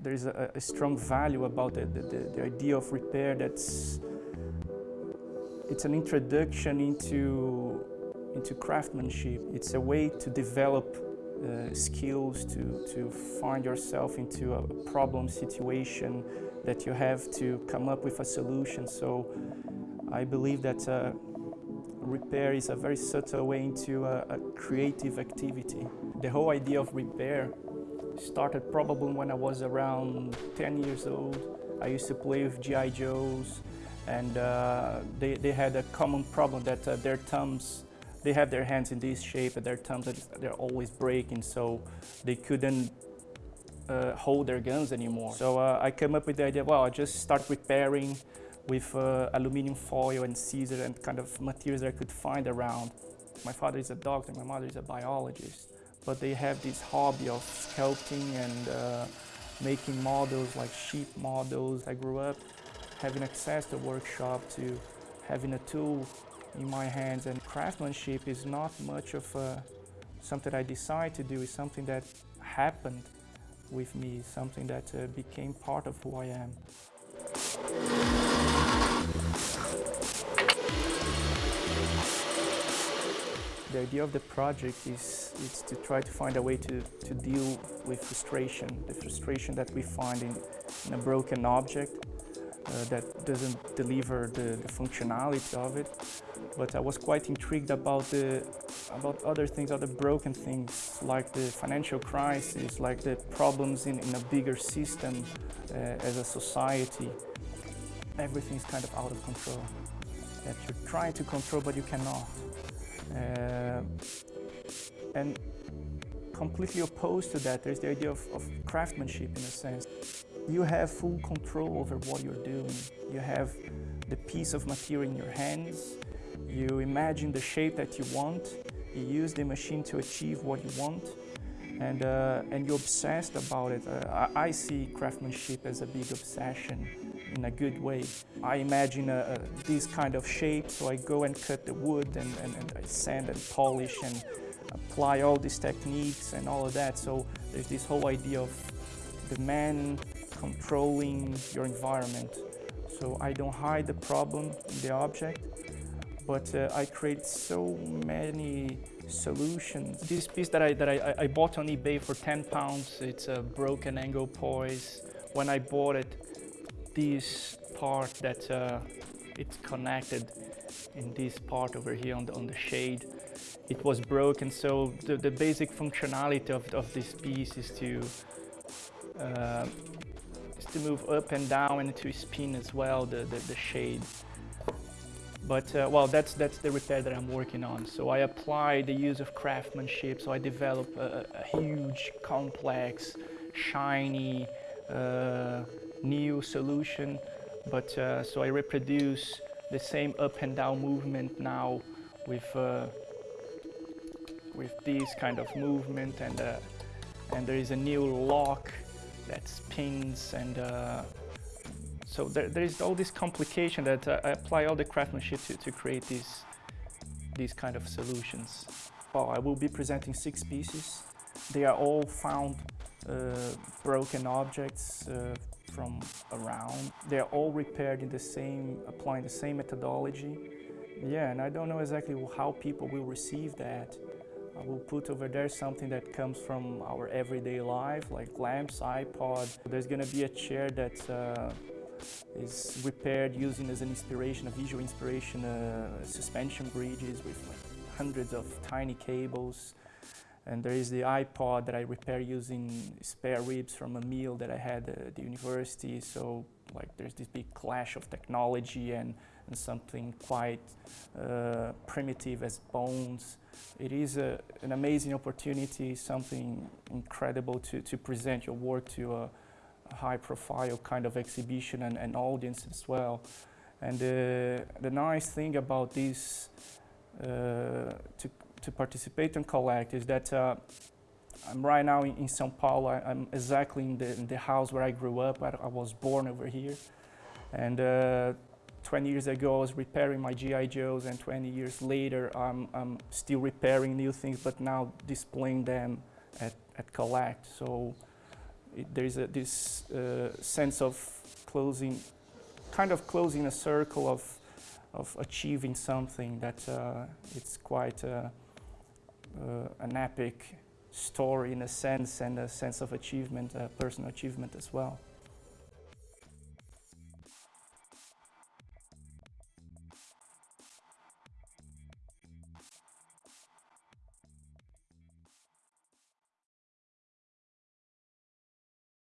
there is a, a, strong value about the, the, the, idea of repair that's it's an introduction into into craftsmanship. It's a way to develop uh, skills to, to find yourself into a problem situation that you have to come up with a solution. So I believe that uh, repair is a very subtle way into a, a creative activity. The whole idea of repair started probably when I was around 10 years old. I used to play with G.I. Joes and uh, they, they had a common problem that uh, their thumbs, they have their hands in this shape and their thumbs, they're always breaking so they couldn't uh, hold their guns anymore. So uh, I came up with the idea, well, I just start repairing with uh, aluminum foil and scissors and kind of materials I could find around. My father is a doctor, my mother is a biologist, but they have this hobby of sculpting and uh, making models like sheep models. I grew up having access to a workshop, to having a tool in my hands and craftsmanship is not much of uh, something I decide to do, it's something that happened with me, something that uh, became part of who I am. The idea of the project is, is to try to find a way to, to deal with frustration, the frustration that we find in, in a broken object uh, that doesn't deliver the, the, functionality of it. But I was quite intrigued about the about other things, other broken things, like the financial crisis, like the problems in, in a bigger system uh, as a society. Everything's kind of out of control. That you're trying to control, but you cannot. Uh, and completely opposed to that, there's the idea of, of, craftsmanship in a sense. You have full control over what you're doing. You have the piece of material in your hands. You imagine the shape that you want. You use the machine to achieve what you want. And, uh, and you're obsessed about it. Uh, I, I see craftsmanship as a big obsession in a good way. I imagine a, a, this kind of shape, so I go and cut the wood and, and, and, I sand and polish and apply all these techniques and all of that. So there's this whole idea of the man controlling your environment. So I don't hide the problem in the object, but uh, I create so many solutions. This piece that I, that I, I bought on eBay for 10 pounds, it's a broken Anglepoise. When I bought it, this part that uh, it's connected in this part over here on the, on the shade. It was broken, so the, the basic functionality of, of this piece is to uh, is to move up and down and to spin as well the, the, the shade. But uh, well, that's that's the repair that I'm working on. So I apply the use of craftsmanship. So I develop a, a huge, complex, shiny, uh, new solution. But uh, so I reproduce the same up and down movement now with uh, with this kind of movement and uh, and there is a new lock that spins and uh, so there, there is all this complication that uh, I apply all the craftsmanship to, to create these these kind of solutions. Well, I will be presenting six pieces. They are all found uh, broken objects from around. They're all repaired in the same, applying the same methodology. Yeah, and I don't know exactly how people will receive that. I will put over there something that comes from our everyday life, like lamps, iPod. There's gonna be a chair that uh, is repaired using as an inspiration, a visual inspiration, uh, suspension bridges with like hundreds of tiny cables. And there is the iPod that I repair using spare ribs from a meal that I had at the university. So like there's this big clash of technology and, and something quite uh, primitive as bones. It is a, an amazing opportunity, something incredible to, to present your work to a, high profile kind of exhibition and, and audience as well. And uh, the nice thing about this, uh, to to participate and collect is that uh, I'm right now in, in Sao Paulo. I, am exactly in the, in the, house where I grew up. I, I was born over here. And uh, 20 years ago, I was repairing my G.I. Joes, and 20 years later, I'm, I'm still repairing new things, but now displaying them at, at Collect. So it, there is a, this uh, sense of closing, kind of closing a circle of, of achieving something that uh, it's quite uh, an epic story in a sense and a sense of achievement, uh, personal achievement as well.